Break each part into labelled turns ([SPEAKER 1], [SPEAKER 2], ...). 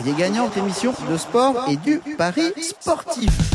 [SPEAKER 1] Parier gagnant, émission de sport et du pari sportif.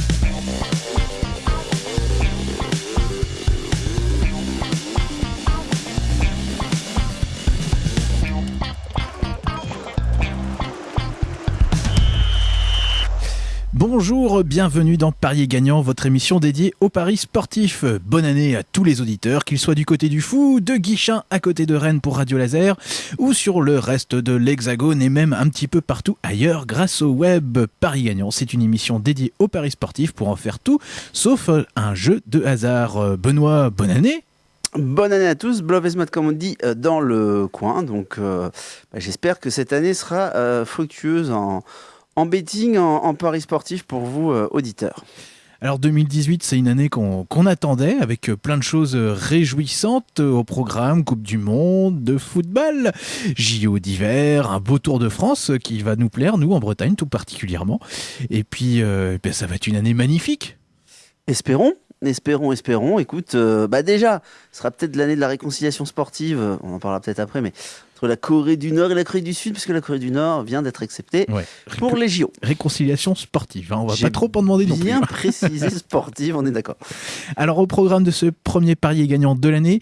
[SPEAKER 2] Bonjour, bienvenue dans Parier Gagnant, votre émission dédiée aux paris sportifs. Bonne année à tous les auditeurs, qu'ils soient du côté du fou, de Guichin à côté de Rennes pour Radio Laser, ou sur le reste de l'Hexagone et même un petit peu partout ailleurs grâce au web. Paris Gagnant, c'est une émission dédiée aux paris sportifs pour en faire tout, sauf un jeu de hasard. Benoît, bonne année
[SPEAKER 1] Bonne année à tous, Bluff comme on dit euh, dans le coin. Donc euh, bah, j'espère que cette année sera euh, fructueuse en, en betting, en, paris sportif pour vous, euh, auditeurs
[SPEAKER 2] alors 2018, c'est une année qu'on attendait avec euh, plein de choses euh, réjouissantes au programme, Coupe du Monde, de football, JO d'hiver, un beau Tour de France qui va nous plaire, nous en Bretagne tout particulièrement. Et puis ben, ça va être une année magnifique.
[SPEAKER 1] Espérons, espérons, espérons. Écoute, bah déjà, ce sera peut-être l'année de la réconciliation sportive, on en parlera peut-être après, mais entre la Corée du Nord et la Corée du Sud, puisque la Corée du Nord vient d'être acceptée pour les JO.
[SPEAKER 2] Réconciliation sportive, hein, on va pas trop en demander non plus.
[SPEAKER 1] Bien précisé sportive, on est d'accord.
[SPEAKER 2] Alors au programme de ce premier parier gagnant de l'année,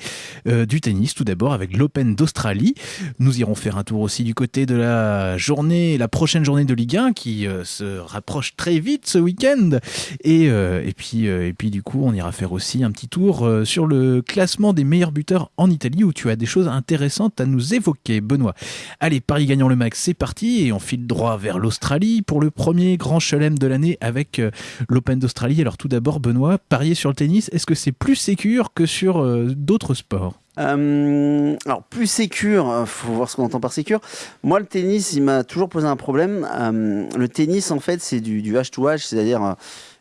[SPEAKER 2] euh, du tennis tout d'abord avec l'Open d'Australie. Nous irons faire un tour aussi du côté de la journée, la prochaine journée de Ligue 1 qui euh, se rapproche très vite ce week-end. Et, euh, et, puis, et puis du coup, on ira faire aussi un petit tour sur le classement des meilleurs buteurs en Italie où tu as des choses intéressantes à nous évoquer. Benoît. Allez, Paris gagnant le max, c'est parti et on file droit vers l'Australie pour le premier grand chelem de l'année avec euh, l'Open d'Australie. Alors tout d'abord, Benoît, parier sur le tennis, est-ce que c'est plus sécur que sur euh, d'autres sports?
[SPEAKER 1] Euh, alors plus sécure, faut voir ce qu'on entend par sécure. Moi, le tennis, il m'a toujours posé un problème. le tennis, en fait, c'est du, du H2H, c'est-à-dire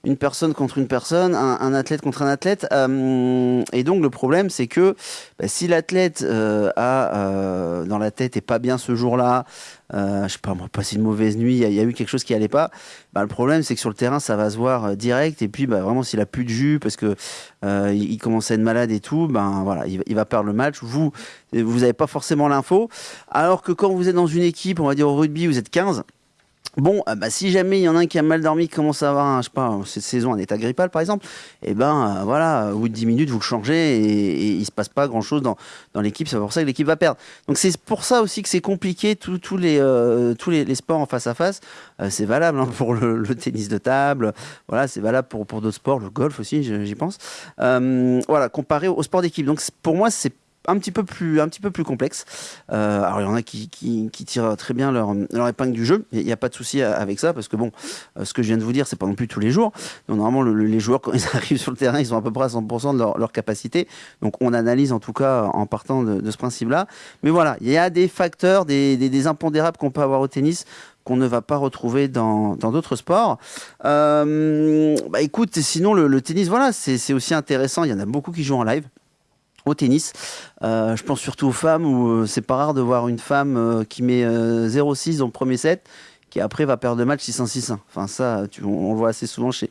[SPEAKER 1] une personne contre une personne, un, athlète contre un athlète. Euh, et donc le problème, c'est que bah, si l'athlète euh, a euh, dans la tête et pas bien ce jour-là, je sais pas, moi, passé une mauvaise nuit, il y, a eu quelque chose qui allait pas. Bah, le problème, c'est que sur le terrain, ça va se voir direct. Et puis, bah, vraiment, s'il a plus de jus parce que il, commence à être malade et tout, ben voilà, il, il va perdre le match. Vous, vous n'avez pas forcément l'info. Alors que quand vous êtes dans une équipe, on va dire au rugby, vous êtes 15 Bon, euh, bah, si jamais il y en a un qui a mal dormi, commence à avoir, un, je sais pas, cette saison un état grippal par exemple, et eh ben euh, voilà, au bout de 10 minutes, vous le changez et, il se passe pas grand chose dans, dans l'équipe. C'est pour ça que l'équipe va perdre. Donc c'est pour ça aussi que c'est compliqué tous les, euh, tous les, sports en face à face. c'est valable hein, pour le, tennis de table, voilà, c'est valable pour, pour d'autres sports, le golf aussi, j'y pense. voilà, comparé au sport d'équipe. Donc pour moi, c'est un petit peu plus, un petit peu plus complexe. Euh, alors il y en a qui, qui, tirent très bien leur, leur épingle du jeu. Il n'y a pas de souci avec ça parce que bon, euh, ce que je viens de vous dire, c'est pas non plus tous les jours. Donc, normalement, les joueurs quand ils arrivent sur le terrain, ils sont à peu près à 100% de leur, capacité. Donc on analyse en tout cas en partant de, ce principe-là. Mais voilà, il y a des facteurs, des, des, impondérables qu'on peut avoir au tennis qu'on ne va pas retrouver dans d'autres sports. Euh, bah écoute, sinon le, le tennis, voilà, c'est aussi intéressant. Il y en a beaucoup qui jouent en live au tennis. Euh, je pense surtout aux femmes où euh, c'est pas rare de voir une femme euh, qui met 0-6 dans le premier set qui après va perdre le match 6-1-6-1. Enfin ça, on, le voit assez souvent chez,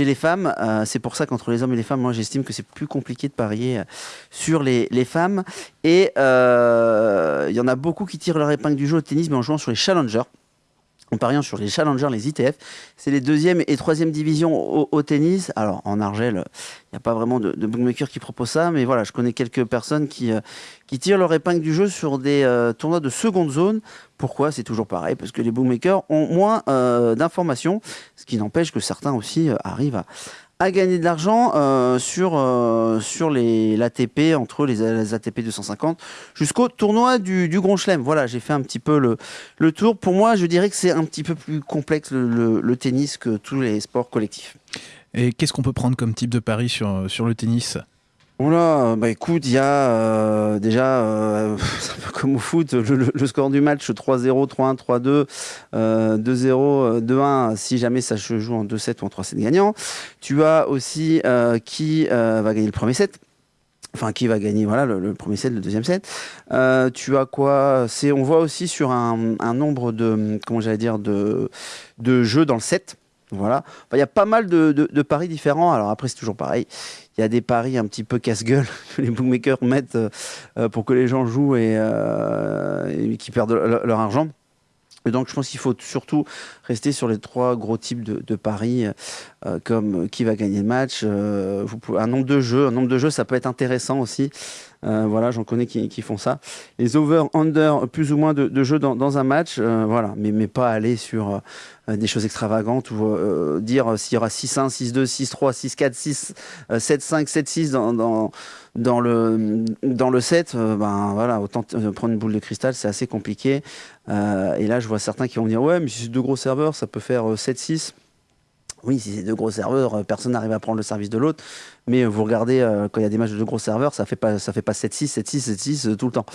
[SPEAKER 1] les femmes. c'est pour ça qu'entre les hommes et les femmes, moi j'estime que c'est plus compliqué de parier sur les, les femmes. Et il y en a beaucoup qui tirent leur épingle du jeu au tennis mais en jouant sur les challengers en pariant sur les challengers, les ITF. C'est les deuxième et troisième divisions au, tennis. Alors, en Argel, il n'y a pas vraiment de, de bookmaker qui propose ça, mais voilà, je connais quelques personnes qui, euh, tirent leur épingle du jeu sur des euh, tournois de seconde zone. Pourquoi? C'est toujours pareil, parce que les bookmakers ont moins euh, d'informations, ce qui n'empêche que certains aussi arrivent à, à gagner de l'argent euh, sur, euh, sur les, l'ATP, entre les, ATP 250, jusqu'au tournoi du, Grand Chelem. Voilà, j'ai fait un petit peu le, le tour. Pour moi, je dirais que c'est un petit peu plus complexe le, le, tennis que tous les sports collectifs.
[SPEAKER 2] Et qu'est-ce qu'on peut prendre comme type de pari sur, sur le tennis?
[SPEAKER 1] Oula, bah écoute, il y a euh, déjà, euh, c'est un peu comme au foot, le, score du match 3-0, 3-1, 3-2, 2-0, 2-1, si jamais ça se joue en 2-7 ou en 3-7 gagnant. Tu as aussi euh, qui va gagner le premier set. Enfin, qui va gagner voilà le, premier set, le deuxième set. tu as quoi? On voit aussi sur un, un nombre de, comment j'allais dire, de, de jeux dans le set. Voilà. Il y a pas mal de, paris différents. Alors après, c'est toujours pareil il y a des paris un petit peu casse-gueule que les bookmakers mettent euh, pour que les gens jouent et, euh, qui perdent leur argent. Et donc, je pense qu'il faut surtout rester sur les trois gros types de, paris, euh, comme qui va gagner le match. Un nombre de jeux, un nombre de jeux, ça peut être intéressant aussi. Euh, voilà, j'en connais qui, font ça. Les over, under, plus ou moins de, jeux dans, un match, voilà, mais, pas aller sur des choses extravagantes ou dire s'il y aura 6-1, 6-2, 6-3, 6-4, 6, 7-5, 7-6 dans, le, dans le set. ben voilà, autant prendre une boule de cristal, c'est assez compliqué. Euh, et là, je vois certains qui vont dire Ouais, mais si c'est deux gros serveurs, ça peut faire 7-6. Euh, oui, si c'est deux gros serveurs, euh, personne n'arrive à prendre le service de l'autre. Mais vous regardez, quand il y a des matchs de deux gros serveurs, ça fait pas, fait pas 7-6, 7-6, 7-6 tout le temps.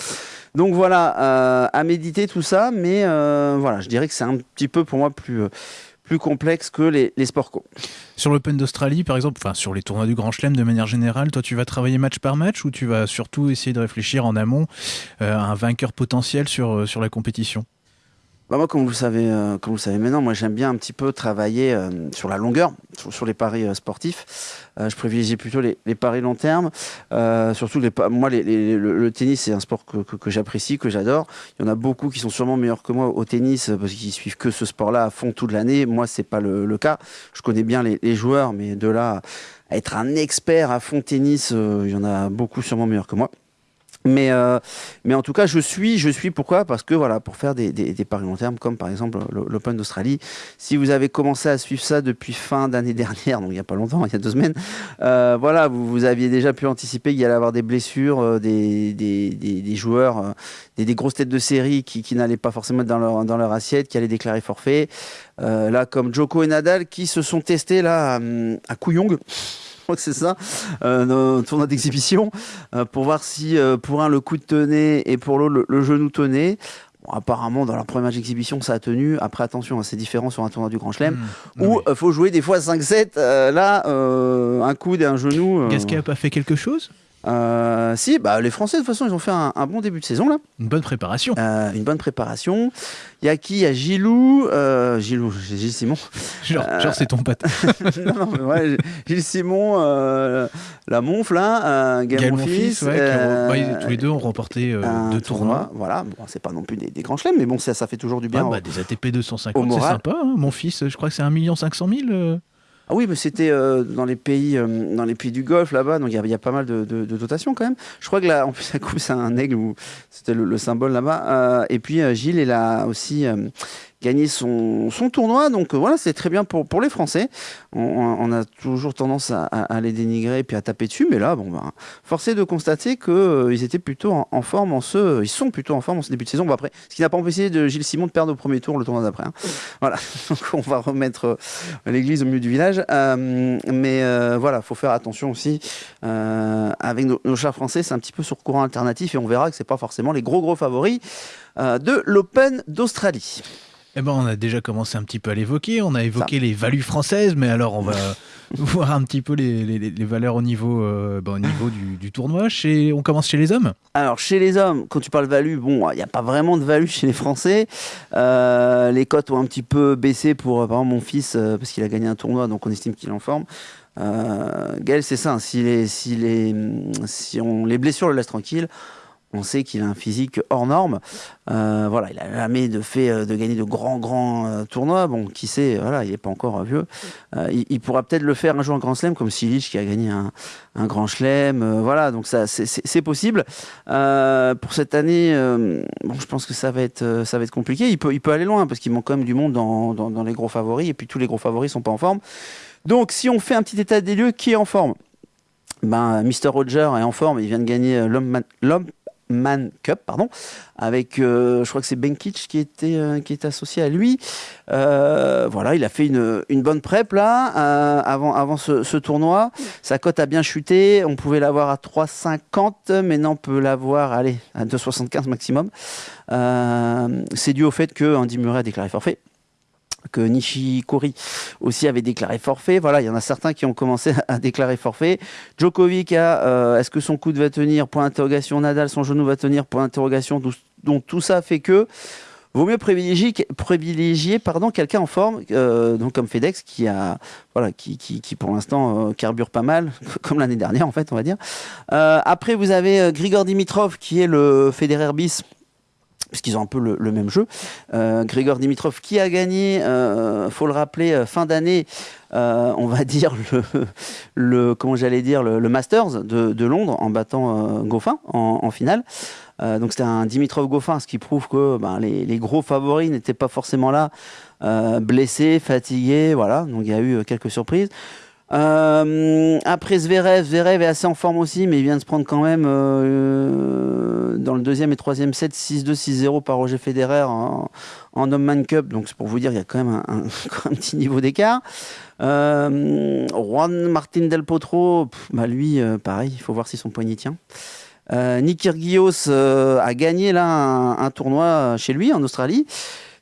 [SPEAKER 1] Donc voilà, à méditer tout ça. Mais voilà, je dirais que c'est un petit peu pour moi plus complexe que les, sports co.
[SPEAKER 2] Sur l'Open d'Australie, par exemple, enfin sur les tournois du Grand Chelem de manière générale, toi tu vas travailler match par match ou tu vas surtout essayer de réfléchir en amont euh, à un vainqueur potentiel euh, sur la compétition?
[SPEAKER 1] Bah moi, comme vous savez, euh, comme vous savez maintenant, moi j'aime bien un petit peu travailler euh, sur la longueur, sur, les paris euh, sportifs. je privilégie plutôt les, paris long terme. surtout, les, moi, le, tennis, c'est un sport que, j'apprécie, que j'adore. Il y en a beaucoup qui sont sûrement meilleurs que moi au tennis parce qu'ils suivent que ce sport-là à fond toute l'année. Moi, c'est pas le, cas. Je connais bien les, joueurs, mais de là à être un expert à fond tennis, il y en a beaucoup sûrement meilleurs que moi. Mais, euh, mais en tout cas, je suis, je suis pourquoi? Parce que voilà, pour faire des, des, paris long terme, comme par exemple l'Open d'Australie, si vous avez commencé à suivre ça depuis fin d'année dernière, donc il n'y a pas longtemps, il y a deux semaines, euh, voilà, vous, vous, aviez déjà pu anticiper qu'il y allait avoir des blessures, euh, des, des, joueurs, des, grosses têtes de série qui, qui n'allaient pas forcément être dans leur, dans leur assiette, qui allaient déclarer forfait. là, comme Joko et Nadal, qui se sont testés là à, à Couillong crois que c'est ça, euh, tournoi d'exhibition, euh, pour voir si euh, pour un le coup de tenait et pour l'autre le, genou tenait. apparemment, dans leur premier match d'exhibition, ça a tenu. Après, attention, hein, c'est différent sur un tournoi du Grand Chelem, mmh. où il faut jouer des fois 5-7. là, un coude et un genou.
[SPEAKER 2] Gasquet n'a pas fait quelque chose?
[SPEAKER 1] Euh, si, bah, les Français, de toute façon, ils ont fait un, bon début de saison. là.
[SPEAKER 2] Une bonne préparation.
[SPEAKER 1] Euh, une bonne préparation. Il y a qui? Il y a Gilou. Euh, Gilou, Gilles Simon.
[SPEAKER 2] Genre, genre c'est ton pote.
[SPEAKER 1] non, non, mais ouais, Gilles Simon, la Monf, là, Gaël Monfils.
[SPEAKER 2] Ouais, bah, tous les deux ont remporté deux tournois.
[SPEAKER 1] Voilà, bon, c'est pas non plus des, grands chelems, mais bon, ça, ça fait toujours du bien.
[SPEAKER 2] bah, des ATP 250, c'est sympa. Hein. Mon fils, je crois que c'est 1 500 000.
[SPEAKER 1] Ah oui, mais c'était euh, dans les pays, euh, dans les pays du Golfe là-bas, donc il y, a pas mal de, dotations quand même. Je crois que là, en plus, la coupe c'est un aigle, c'était le, symbole là-bas. Euh, et puis Gilles est là aussi gagner son, son tournoi. Donc euh, voilà, c'est très bien pour, pour les Français. On, a toujours tendance à, à, les dénigrer et puis à taper dessus, mais là, bon, ben, forcé de constater qu'ils euh, ils étaient plutôt en, forme en ce, ils sont plutôt en forme en ce début de saison. Bon, après, ce qui n'a pas empêché de Gilles Simon de perdre au premier tour le tournoi d'après. Hein. Voilà, donc on va remettre euh, l'église au milieu du village. mais voilà, faut faire attention aussi avec nos, nos chars français. C'est un petit peu sur courant alternatif et on verra que c'est pas forcément les gros gros favoris de l'Open d'Australie.
[SPEAKER 2] Eh ben, on a déjà commencé un petit peu à l'évoquer. On a évoqué les values françaises, mais alors on va voir un petit peu les, valeurs au niveau, euh, ben, au niveau du, tournoi. Chez, on commence chez les hommes?
[SPEAKER 1] Alors, chez les hommes, quand tu parles value, bon, il n'y a pas vraiment de value chez les Français. Euh, les cotes ont un petit peu baissé pour, euh, par exemple, mon fils, parce qu'il a gagné un tournoi, donc on estime qu'il est en forme. Gaël, c'est ça. Si les, si, les, si on, les blessures le laissent tranquille, on sait qu'il a un physique hors norme. Euh, voilà, il a jamais de fait euh, de gagner de grands grands euh, tournois. Bon, qui sait, il n'est pas encore vieux. il, pourra peut-être le faire un jour en Grand Chelem, comme Silic qui a gagné un, Grand Chelem. voilà, donc ça, c'est possible. pour cette année, je pense que ça va être compliqué. Il peut aller loin parce qu'il manque quand même du monde dans, les gros favoris et puis tous les gros favoris sont pas en forme. Donc, si on fait un petit état des lieux, qui est en forme? Ben, Mr. Roger est en forme, il vient de gagner l'homme Man Cup, pardon, avec, euh, je crois que c'est Benkic qui était, euh, est associé à lui. Euh, voilà, il a fait une, bonne prep là, avant, ce, tournoi. Sa cote a bien chuté. On pouvait l'avoir à 3,50, maintenant on peut l'avoir, à 2,75 maximum. c'est dû au fait que Andy Murray a déclaré forfait que Nishikori aussi avait déclaré forfait. Voilà, il y en a certains qui ont commencé à déclarer forfait. Djokovic a euh, est-ce que son coude va tenir? Point d'interrogation. Nadal, son genou va tenir Point d'interrogation. Donc tout ça fait que vaut mieux privilégier, privilégier pardon, quelqu'un en forme, euh, donc comme FedEx, qui a voilà, qui, qui, pour l'instant euh, carbure pas mal, comme l'année dernière en fait, on va dire. après, vous avez Grigor Dimitrov, qui est le Federer bis puisqu'ils ont un peu le, même jeu. Euh, Grégor Dimitrov qui a gagné, euh, faut le rappeler, euh, fin d'année, euh, on va dire le, comment j'allais dire le, Masters de, Londres en battant Goffin en, finale. donc c'était un Dimitrov Goffin, ce qui prouve que ben, les, les, gros favoris n'étaient pas forcément là, blessés, fatigués, voilà. Donc il y a eu quelques surprises. Euh, après Zverev, Zverev est assez en forme aussi, mais il vient de se prendre quand même euh, dans le deuxième et troisième set 6-2, 6-0 par Roger Federer en, en man Cup. Donc c'est pour vous dire, il y a quand même un, petit niveau d'écart. Euh, Juan Martin Del Potro, bah lui, euh, pareil, il faut voir si son poignet tient. Euh, Nick Kyrgios a gagné là un, tournoi chez lui en Australie.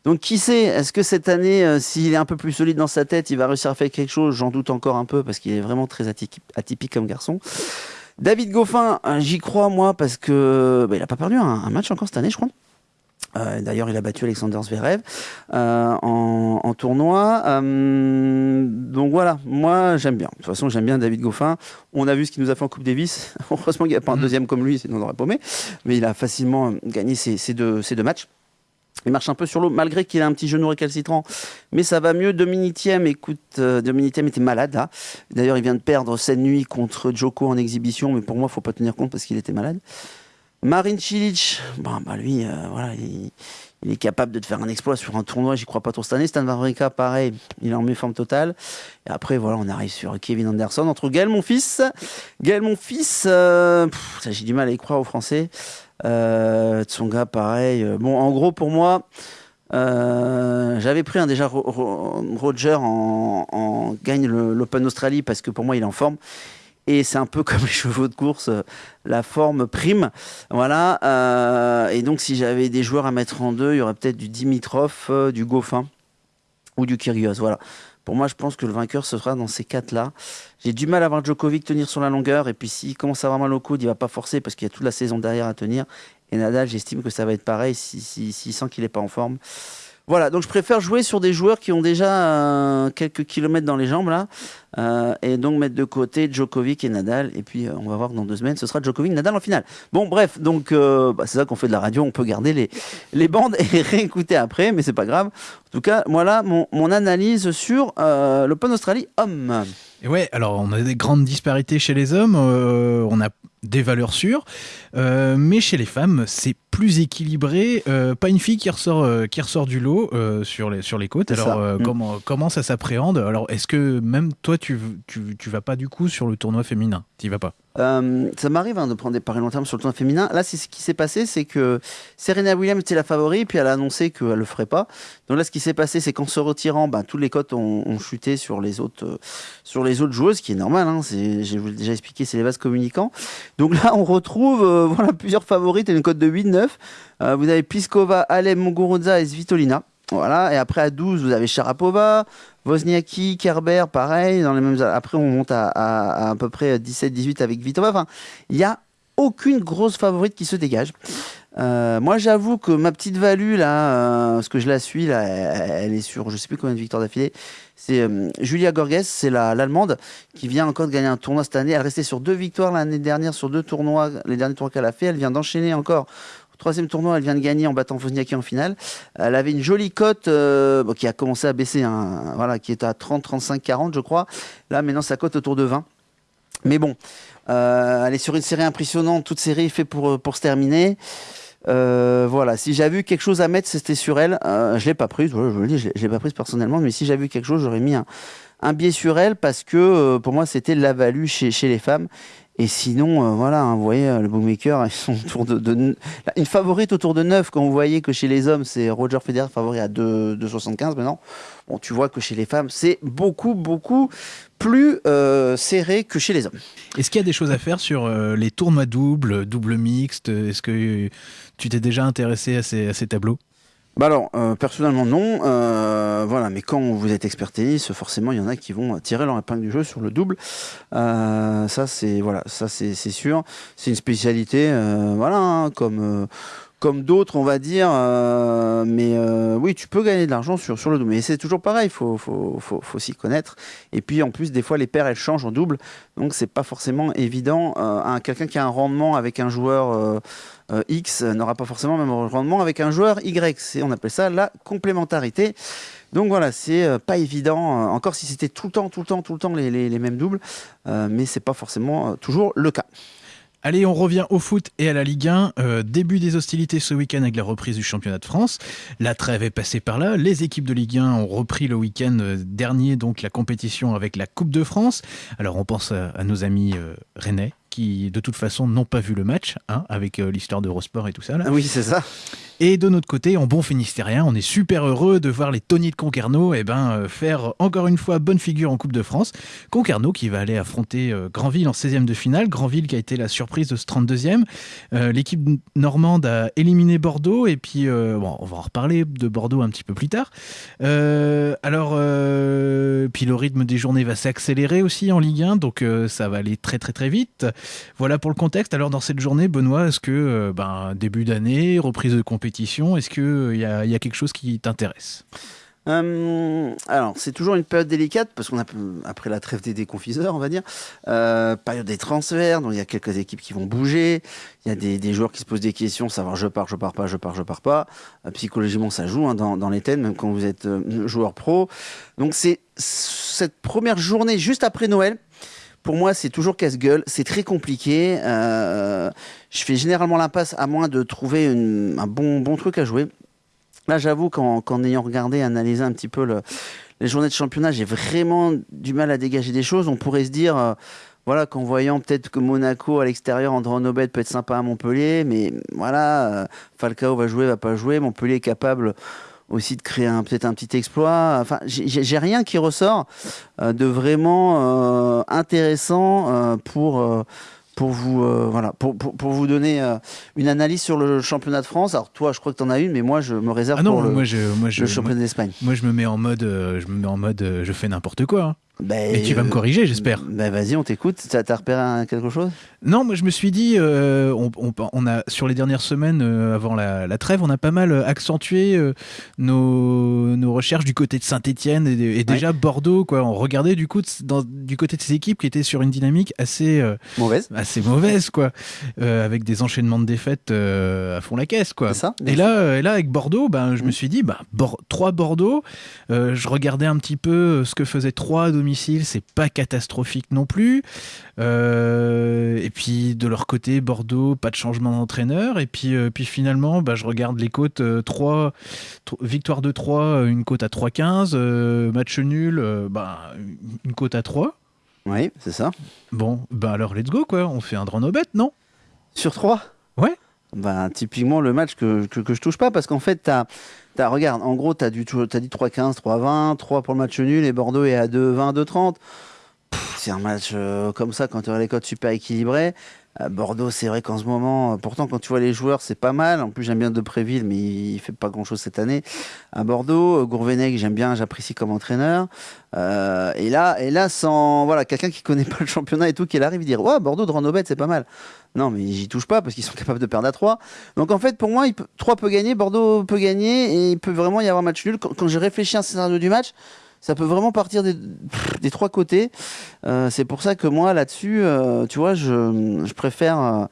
[SPEAKER 1] Donc qui sait, est-ce que cette année, euh, s'il est un peu plus solide dans sa tête, il va réussir à faire quelque chose? J'en doute encore un peu parce qu'il est vraiment très atypique, comme garçon. David Goffin, euh, j'y crois moi parce que bah, il n'a pas perdu un, match encore cette année, je crois. Euh, d'ailleurs, il a battu Alexander Zverev en, tournoi. donc voilà, moi j'aime bien. De toute façon, j'aime bien David Goffin. On a vu ce qu'il nous a fait en Coupe Davis. Heureusement qu'il n'y a pas un mm. deuxième comme lui, sinon on aurait paumé. Mais il a facilement gagné ces deux matchs. Il marche un peu sur l'eau, malgré qu'il a un petit genou récalcitrant. Mais ça va mieux. Dominique Thiem, écoute, euh, était malade. D'ailleurs, il vient de perdre cette nuit contre Joko en exhibition, mais pour moi, il faut pas tenir compte parce qu'il était malade. Marin Cilic, bon, bah lui, euh, voilà, il, est capable de te faire un exploit sur un tournoi, j'y crois pas trop cette année. Stan Wawrinka, pareil, il est en méforme totale. Et après, voilà, on arrive sur Kevin Anderson. Entre Gaël, mon fils, Gaël, mon fils, euh, j'ai du mal à y croire aux Français. Euh, Tsonga, pareil. Euh, bon, en gros, pour moi, euh, j'avais pris un déjà Roger en, gagne l'Open Australie parce que pour moi, il est en forme. Et c'est un peu comme les chevaux de course, la forme prime. Voilà. et donc, si j'avais des joueurs à mettre en deux, il y aurait peut-être du Dimitrov, du Goffin ou du Kyrgios. Voilà. Pour moi, je pense que le vainqueur se sera dans ces quatre-là. J'ai du mal à voir Djokovic tenir sur la longueur. Et puis, s'il commence à avoir mal au coude, il va pas forcer parce qu'il y a toute la saison derrière à tenir. Et Nadal, j'estime que ça va être pareil s'il si, sent qu'il n'est pas en forme. Voilà, donc je préfère jouer sur des joueurs qui ont déjà euh, quelques kilomètres dans les jambes là, euh, et donc mettre de côté Djokovic et Nadal. Et puis euh, on va voir dans deux semaines, ce sera Djokovic Nadal en finale. Bon, bref, donc bah, c'est ça qu'on fait de la radio, on peut garder les, les bandes et réécouter après, mais c'est pas grave. En tout cas, voilà mon, mon analyse sur l'Open Australie homme.
[SPEAKER 2] Et ouais, alors on a des grandes disparités chez les hommes, on a des valeurs sûres, mais chez les femmes, c'est plus équilibré. Euh, pas une fille qui ressort, euh, qui ressort du lot euh, sur, les, sur les côtes. Alors, mm. comment, comment ça s'appréhende? Alors, est-ce que même toi, tu, tu, tu vas pas du coup sur le tournoi féminin? Tu vas pas?
[SPEAKER 1] Euh, ça m'arrive hein, de prendre des paris long terme sur le tournoi féminin. Là, c'est ce qui s'est passé, c'est que Serena Williams était la favorite, puis elle a annoncé qu'elle le ferait pas. Donc là, ce qui s'est passé, c'est qu'en se retirant, ben, tous les cotes ont, chuté sur les autres, euh, sur les autres joueuses, ce qui est normal. Hein, j'ai déjà expliqué, c'est les vases communicants. Donc là, on retrouve euh, voilà plusieurs favorites et une cote de 8-9. vous avez Piskova, Alem, Muguruza et Svitolina. Voilà, et après à 12, vous avez Sharapova, Wozniacki, Kerber, pareil. Dans les mêmes... Après, on monte à à, peu près 17-18 avec Vitova. Enfin, il n'y a aucune grosse favorite qui se dégage. Euh, moi, j'avoue que ma petite value, là, euh, parce que je la suis, là, elle, est sur je sais plus combien de victoires d'affilée. C'est euh, Julia Gorges, c'est l'Allemande, qui vient encore de gagner un tournoi cette année. Elle restait sur deux victoires l'année dernière, sur deux tournois, les derniers tournois qu'elle a fait. Elle vient d'enchaîner encore Troisième tournoi, elle vient de gagner en battant Wozniacki en finale. Elle avait une jolie cote qui a commencé à baisser, hein, voilà, qui est à 30, 35, 40, je crois. Là, maintenant, sa cote autour de 20. Mais bon, elle est sur une série impressionnante, toute série faite pour, pour se terminer. Voilà, si j'avais vu quelque chose à mettre, c'était sur elle. je l'ai pas prise, je vous le dis, je l'ai pas prise personnellement, mais si j'avais vu quelque chose, j'aurais mis un, biais sur elle parce que pour moi, c'était la value chez les femmes. Et sinon, euh, voilà, hein, vous voyez, euh, le bookmaker, ils sont autour de, une favorite autour de 9. Quand vous voyez que chez les hommes, c'est Roger Federer favori à 2,75 maintenant. Bon, tu vois que chez les femmes, c'est beaucoup, beaucoup plus euh, serré que chez les hommes.
[SPEAKER 2] Est-ce qu'il y a des choses à faire sur les tournois doubles, double mixte? Est-ce que tu t'es déjà intéressé à ces tableaux?
[SPEAKER 1] Bah alors, euh, personnellement non, euh, voilà, mais quand vous êtes expert tennis, forcément il y en a qui vont tirer leur épingle du jeu sur le double. Euh, ça c'est voilà, ça c'est sûr. C'est une spécialité, voilà, hein, comme comme d'autres, on va dire. Euh, mais euh, oui, tu peux gagner de l'argent sur, le double. Mais c'est toujours pareil, il faut, faut, s'y connaître. Et puis en plus, des fois, les paires, elles changent en double. Donc c'est pas forcément évident. Euh, Quelqu'un qui a un rendement avec un joueur euh, X n'aura pas forcément le même rendement avec un joueur Y. On appelle ça la complémentarité. Donc voilà, c'est pas évident, encore si c'était tout le temps, tout le temps, tout le temps les, les, les mêmes doubles, mais c'est pas forcément toujours le cas.
[SPEAKER 2] Allez, on revient au foot et à la Ligue 1. Euh, début des hostilités ce week-end avec la reprise du championnat de France. La trêve est passée par là. Les équipes de Ligue 1 ont repris le week-end euh, dernier donc la compétition avec la Coupe de France. Alors on pense à, nos amis euh, rennais qui de toute façon n'ont pas vu le match, hein, avec l'histoire d'Eurosport et tout ça. Là.
[SPEAKER 1] Oui, c'est ça.
[SPEAKER 2] Et de notre côté, en bon finistérien, on est super heureux de voir les Tony de Concarneau eh ben, euh, faire encore une fois bonne figure en Coupe de France. Concarneau qui va aller affronter euh, Granville en 16e de finale. Granville qui a été la surprise de ce 32e. Euh, l'équipe normande a éliminé Bordeaux et puis bon, on va en reparler de Bordeaux un petit peu plus tard. alors, puis le rythme des journées va s'accélérer aussi en Ligue 1, donc ça va aller très très très vite. Voilà pour le contexte. Alors dans cette journée, Benoît, est-ce que ben, début d'année, reprise de compétition, est-ce qu'il euh, y, a, y a quelque chose qui t'intéresse?
[SPEAKER 1] Euh, alors, c'est toujours une période délicate parce qu'on a après la trêve des déconfiseurs, on va dire, euh, période des transferts, donc il y a quelques équipes qui vont bouger, il y a des, joueurs qui se posent des questions, savoir je pars, je pars pas, je pars, je pars pas. psychologiquement, ça joue hein, dans, les thèmes, même quand vous êtes joueur pro. Donc c'est cette première journée juste après Noël pour moi, c'est toujours casse-gueule. C'est très compliqué. Euh, je fais généralement l'impasse à moins de trouver un bon, bon truc à jouer. Là, j'avoue qu'en ayant regardé, analysé un petit peu les journées de championnat, j'ai vraiment du mal à dégager des choses. On pourrait se dire, euh, voilà, qu'en voyant peut-être que Monaco à l'extérieur, André Nobet peut être sympa à Montpellier, mais voilà, euh, Falcao va jouer, va pas jouer. Montpellier est capable aussi de créer peut-être un petit exploit. Enfin, j'ai rien qui ressort euh, de vraiment euh, intéressant euh, pour pour vous voilà pour, pour, vous donner une analyse sur le championnat de France. Alors toi, je crois que tu en as une, mais moi je me réserve
[SPEAKER 2] ah non,
[SPEAKER 1] pour le,
[SPEAKER 2] moi je, moi je,
[SPEAKER 1] le championnat d'Espagne.
[SPEAKER 2] Moi, je me mets en mode je me mets en mode je fais n'importe quoi. Hein. Ben, Et tu vas me corriger, j'espère.
[SPEAKER 1] Ben vas-y, on t'écoute. T'as as repéré quelque chose?
[SPEAKER 2] Non, moi je me suis dit, euh, on, on, a sur les dernières semaines euh, avant la, la, trêve, on a pas mal accentué euh, nos, nos, recherches du côté de Saint-Étienne et, déjà Bordeaux. Quoi. On regardait du coup dans, du côté de ces équipes qui étaient sur une dynamique assez
[SPEAKER 1] mauvaise,
[SPEAKER 2] assez mauvaise, quoi, avec des enchaînements de défaites à fond la caisse, quoi.
[SPEAKER 1] Ça,
[SPEAKER 2] et là, et là avec Bordeaux, ben je me mm. suis dit, bah trois Bordeaux. je regardais un petit peu ce que faisait trois domicile, c'est pas catastrophique non plus. Euh, et puis de leur côté, Bordeaux, pas de changement d'entraîneur. Et puis, euh, puis finalement, bah, je regarde les côtes 3, euh, victoire de 3, une côte à 3,15, match nul, bah, une côte à 3.
[SPEAKER 1] Oui, c'est ça.
[SPEAKER 2] Bon, bah alors let's go quoi, on fait un draw no bet, non?
[SPEAKER 1] Sur 3
[SPEAKER 2] Ouais.
[SPEAKER 1] Bah, typiquement le match que, que, que je touche pas parce qu'en fait, tu as regarde, en gros, tu as, dit 3-15, 3-20, 3 pour le match nul et Bordeaux est à 2-20, 2-30. C'est un match euh, comme ça quand tu as les codes super équilibrés. Bordeaux, c'est vrai qu'en ce moment, euh, pourtant, quand tu vois les joueurs, c'est pas mal. En plus, j'aime bien Depréville, mais il fait pas grand chose cette année. À Bordeaux, euh, Gourvenec, j'aime bien, j'apprécie comme entraîneur. Euh, et là, et là, sans voilà, quelqu'un qui connaît pas le championnat et tout, qui arrive, dire Ouais, Bordeaux de Renobet, c'est pas mal. Non, mais j'y touche pas parce qu'ils sont capables de perdre à 3. Donc en fait, pour moi, il 3 peut gagner, Bordeaux peut gagner et il peut vraiment y avoir match nul. Quand, quand j'ai réfléchi à un scénario du match, ça peut vraiment partir des, trois côtés. Euh, c'est pour ça que moi, là-dessus, euh, tu vois, je, préfère euh,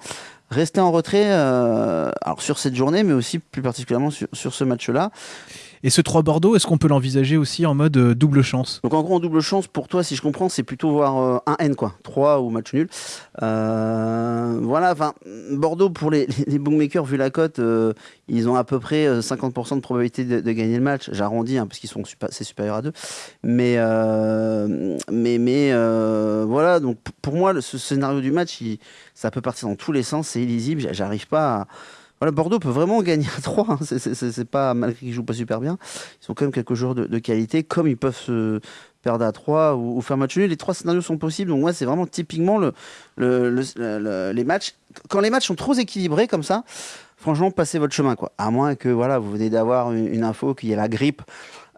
[SPEAKER 1] rester en retrait alors sur cette journée, mais aussi plus particulièrement sur ce match-là.
[SPEAKER 2] Et ce 3 Bordeaux, est-ce qu'on peut l'envisager aussi en mode euh, double chance?
[SPEAKER 1] Donc en gros, en double chance, pour toi, si je comprends, c'est plutôt voir euh, un N, quoi. 3 ou match nul. Euh, voilà, enfin, Bordeaux, pour les, les bookmakers, vu la cote, ils ont à peu près 50% de probabilité de, gagner le match. J'arrondis, hein, parce qu'ils sont c'est supérieur à 2. Mais, mais, mais voilà, donc pour moi, ce scénario du match, ça peut partir dans tous les sens, c'est illisible. J'arrive pas à Bordeaux peut vraiment gagner à 3. Hein. C'est pas malgré qu'ils jouent pas super bien. Ils sont quand même quelques joueurs de, qualité, comme ils peuvent se perdre à 3 ou, faire match nul. Les trois scénarios sont possibles. Donc moi, c'est vraiment typiquement le, les matchs. Quand les matchs sont trop équilibrés comme ça, franchement, passez votre chemin. À moins que voilà, vous venez d'avoir une, info qu'il y a la grippe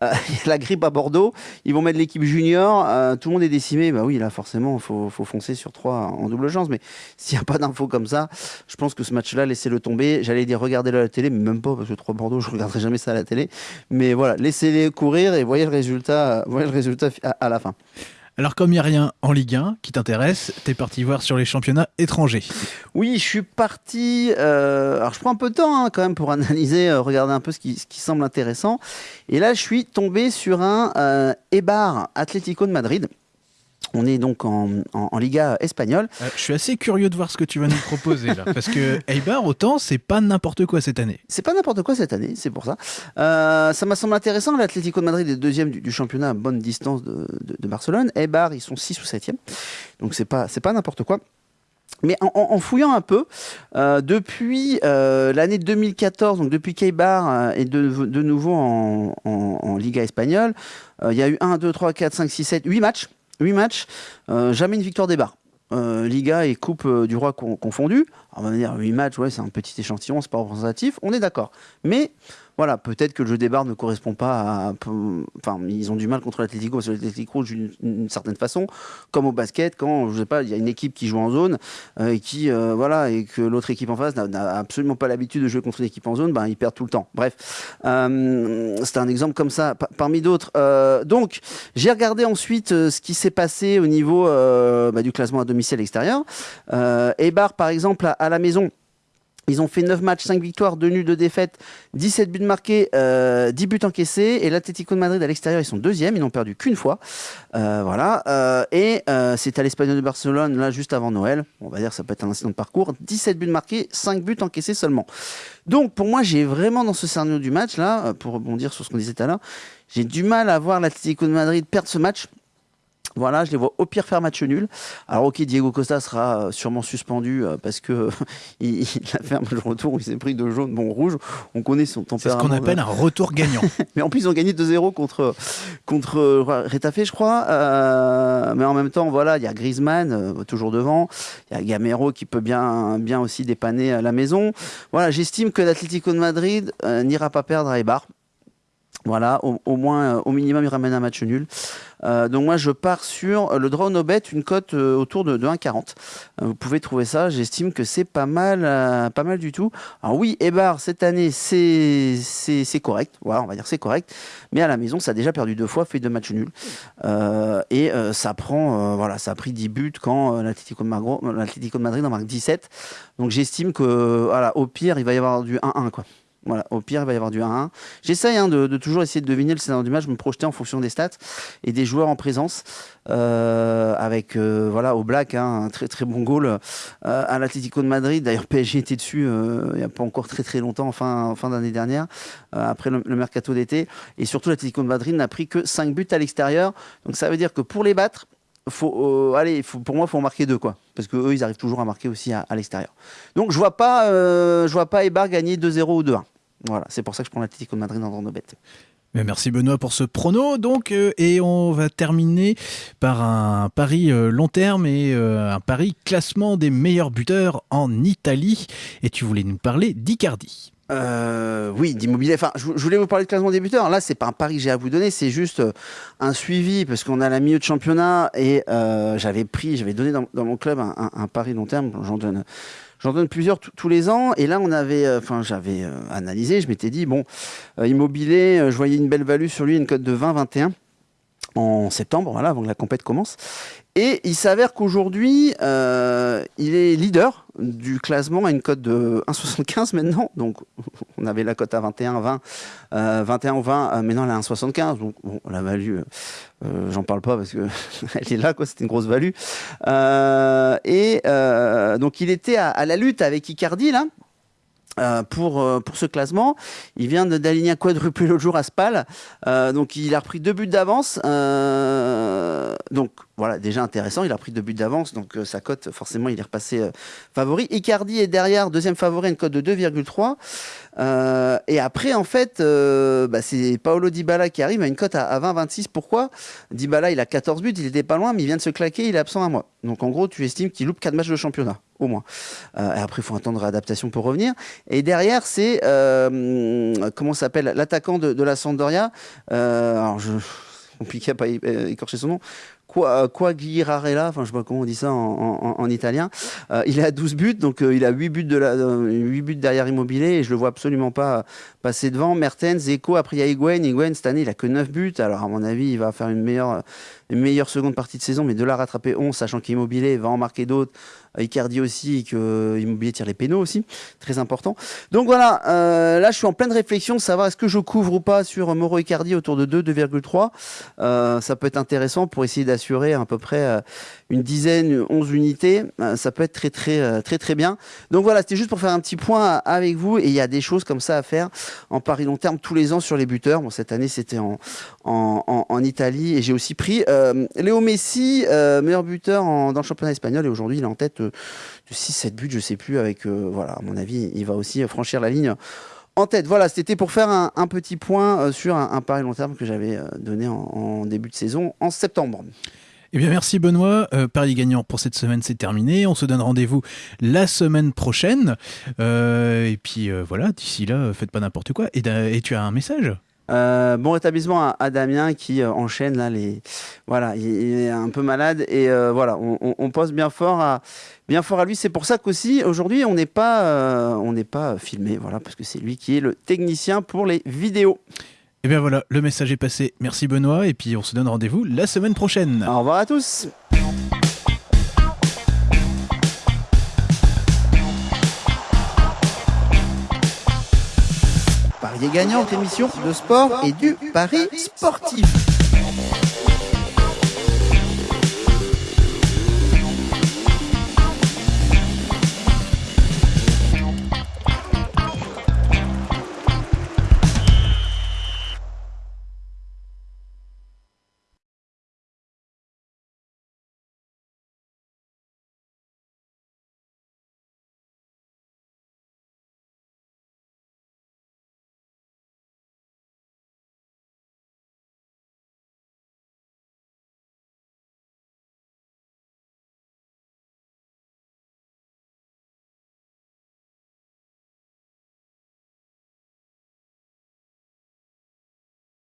[SPEAKER 1] a la grippe à Bordeaux, ils vont mettre l'équipe junior, tout le monde est décimé. Bah oui, là, forcément, faut, foncer sur trois en double chance. Mais s'il n'y a pas d'infos comme ça, je pense que ce match-là, laissez-le tomber. J'allais dire regardez-le à la télé, mais même pas, parce que 3 Bordeaux, je regarderai jamais ça à la télé. Mais voilà, laissez-les courir et voyez le résultat, voyez le résultat à la fin.
[SPEAKER 2] Alors comme il n'y a rien en Ligue 1 qui t'intéresse, t'es parti voir sur les championnats étrangers.
[SPEAKER 1] Oui, je suis parti... Euh, alors je prends un peu de temps hein, quand même pour analyser, euh, regarder un peu ce qui, semble intéressant. Et là, je suis tombé sur un euh, Eibar Atlético de Madrid. On est donc en, Liga espagnole.
[SPEAKER 2] Euh, je suis assez curieux de voir ce que tu vas nous proposer là, parce que Eibar, autant, c'est pas n'importe quoi cette année.
[SPEAKER 1] C'est pas n'importe quoi cette année, c'est pour ça. Euh, ça m'a semblé intéressant. L'Atlético de Madrid est deuxième du, championnat à bonne distance de, Barcelone. Eibar, ils sont 6 ou 7e. Donc c'est pas, c'est pas n'importe quoi. Mais en, fouillant un peu, euh, depuis l'année 2014, donc depuis qu'Eibar est de, nouveau en, en Liga espagnole, il y a eu 1, 2, 3, 4, 5, 6, 7, 8 matchs 8 matchs, euh, jamais une victoire des bars. Euh, Liga et Coupe euh, du Roi confondus. on va dire 8 matchs, ouais, c'est un petit échantillon, c'est pas représentatif, on est d'accord. Mais voilà, peut-être que le jeu des barres ne correspond pas à. Enfin, ils ont du mal contre l'Atlético parce que l'Atlético joue d'une certaine façon, comme au basket, quand, je sais pas, il y a une équipe qui joue en zone euh, et qui, euh, voilà, et que l'autre équipe en face n'a absolument pas l'habitude de jouer contre une équipe en zone, ben, ils perdent tout le temps. Bref, euh, c'est un exemple comme ça, parmi d'autres. donc, j'ai regardé ensuite ce qui s'est passé au niveau bah, du classement à domicile à l'extérieur. Eibar, par exemple, à la maison, ils ont fait 9 matchs, 5 victoires, 2 nuls, 2 défaites, 17 buts marqués, 10 euh, buts encaissés. Et l'Atlético de Madrid à l'extérieur, ils sont deuxièmes, ils n'ont perdu qu'une fois. Euh, voilà. Euh, et c'est à l'Espagnol de Barcelone, là, juste avant Noël. On va dire ça peut être un incident de parcours. 17 buts marqués, 5 buts encaissés seulement. Donc, pour moi, j'ai vraiment dans ce scénario du match, là, pour rebondir sur ce qu'on disait tout à l'heure, j'ai du mal à voir l'Atlético de Madrid perdre ce match. Voilà, je les vois au pire faire match nul. Alors ok, Diego Costa sera euh, sûrement suspendu euh, parce que il, a fait un match retour où il s'est pris de jaune, bon rouge. On connaît son tempérament.
[SPEAKER 2] C'est ce qu'on appelle un retour gagnant.
[SPEAKER 1] mais en plus, ils ont gagné 2-0 contre contre Retafe, je crois. Euh, mais en même temps, voilà, il y a Griezmann toujours devant. Il y a Gamero qui peut bien bien aussi dépanner à la maison. Voilà, j'estime que l'Atlético de Madrid n'ira pas perdre à Eibar. Voilà, au, moins, au minimum, il ramène un match nul. Euh, donc moi, je pars sur le draw no bet, une cote euh, autour de, 1,40. Euh, vous pouvez trouver ça. J'estime que c'est pas mal, pas mal du tout. Alors oui, Ebar cette année, c'est c'est correct. Voilà, on va dire c'est correct. Mais à la maison, ça a déjà perdu deux fois, fait deux matchs nuls. et ça prend, voilà, ça a pris 10 buts quand l'Atlético de, de Madrid en marque 17. Donc j'estime que, voilà, au pire, il va y avoir du 1-1 quoi. Voilà, au pire, il va y avoir du 1-1. J'essaye hein, de, toujours essayer de deviner le scénario du match, me projeter en fonction des stats et des joueurs en présence. Euh, avec, euh, voilà, au Black, hein, un très très bon goal euh, à l'Atlético de Madrid. D'ailleurs, PSG était dessus il n'y a pas encore très très longtemps, en fin, fin d'année dernière, après le, mercato d'été. Et surtout, l'Atlético de Madrid n'a pris que 5 buts à l'extérieur. Donc ça veut dire que pour les battre, faut, allez, pour moi, il faut en marquer deux, quoi. Parce qu'eux, ils arrivent toujours à marquer aussi à, l'extérieur. Donc je vois pas, je vois pas Ebar gagner 2-0 ou 2-1. Voilà, c'est pour ça que je prends l'Atlético de Madrid dans nos bêtes.
[SPEAKER 2] Merci Benoît pour ce prono donc euh, et on va terminer par un pari euh, long terme et euh, un pari classement des meilleurs buteurs en Italie et tu voulais nous parler d'Icardi.
[SPEAKER 1] oui, d'immobilier. Enfin, je, voulais vous parler de classement des buteurs. Là, c'est pas un pari que j'ai à vous donner, c'est juste un suivi parce qu'on a la milieu de championnat et j'avais pris, j'avais donné dans, mon club un, un pari long terme. J'en donne J'en donne plusieurs tous les ans. Et là, on avait, euh, enfin, j'avais euh, analysé. Je m'étais dit, bon, euh, immobilier, je voyais une belle value sur lui, une cote de 20-21 en septembre, voilà, avant que la compète commence. Et il s'avère qu'aujourd'hui, il est leader du classement à une cote de 1,75 maintenant. Donc, on avait la cote à 21, 20, euh, 21 ou 20, euh, maintenant elle est à 1,75. Donc, bon, la value, euh, j'en parle pas parce que elle est là, quoi. C'était une grosse value. et donc, il était à, la lutte avec Icardi là. Euh, pour, euh, ce classement. Il vient d'aligner un quadruplé l'autre jour à Spal. Euh, donc il a repris deux buts d'avance. donc voilà, déjà intéressant. Il a pris deux buts d'avance. Donc sa cote, forcément, il est repassé favori. Icardi est derrière, deuxième favori, une cote de 2,3. et après, en fait, bah, c'est Paolo Dybala qui arrive à une cote à, 20-26. Pourquoi? Dybala, il a 14 buts, il était pas loin, mais il vient de se claquer, il est absent un mois. Donc en gros, tu estimes qu'il loupe 4 matchs de championnat. au moins. Euh, et après, il faut de réadaptation pour revenir. Et derrière, c'est euh, comment s'appelle l'attaquant de, la Sampdoria. Euh, alors, je compliqué à pas écorcher son nom. Quoi Guirarella, enfin je sais pas comment on dit ça en, en, en italien. Euh, il a 12 buts, donc euh, il a 8 buts, de la, 8 buts derrière Immobilier et je le vois absolument pas passer devant. Mertens, Eco, après il y a Higuain. Higuain, cette année, il a que 9 buts. Alors à mon avis, il va faire une meilleure, une meilleure seconde partie de saison, mais de là rattraper 11, sachant qu'Immobilier va en marquer d'autres. Icardi aussi, que Immobilier tire les pénaux aussi, très important. Donc voilà, euh, là je suis en pleine réflexion, savoir est-ce que je couvre ou pas sur Moro Icardi autour de 2, 2,3. Euh, ça peut être intéressant pour essayer d'assurer à peu près euh, une dizaine, 11 unités. Euh, ça peut être très très euh, très très bien. Donc voilà, c'était juste pour faire un petit point avec vous. Et il y a des choses comme ça à faire en Paris long terme tous les ans sur les buteurs. Bon, cette année c'était en, en, en, Italie et j'ai aussi pris Léo Messi, meilleur buteur en, dans le championnat espagnol et aujourd'hui il est en tête de 6-7 buts, je sais plus, avec, voilà, à mon avis, il va aussi franchir la ligne en tête. Voilà, c'était pour faire un, petit point euh, sur un, pari long terme que j'avais euh, donné en, début de saison, en septembre.
[SPEAKER 2] Eh bien, merci Benoît. Euh, Paris gagnant pour cette semaine, c'est terminé. On se donne rendez-vous la semaine prochaine. Euh, et puis voilà, d'ici là, faites pas n'importe quoi. Et tu as un message?
[SPEAKER 1] Euh, bon rétablissement à, à Damien qui euh, enchaîne là les voilà il, il, est un peu malade et euh, voilà on, on, on, pose bien fort à bien fort à lui. C'est pour ça qu'aussi aujourd'hui on n'est pas on n'est pas filmé voilà parce que c'est lui qui est le technicien pour les vidéos.
[SPEAKER 2] Et eh bien voilà le message est passé. Merci Benoît. Et puis on se donne rendez-vous la semaine prochaine.
[SPEAKER 1] Au revoir à tous Parier gagnant, émission de sport et du pari sportif.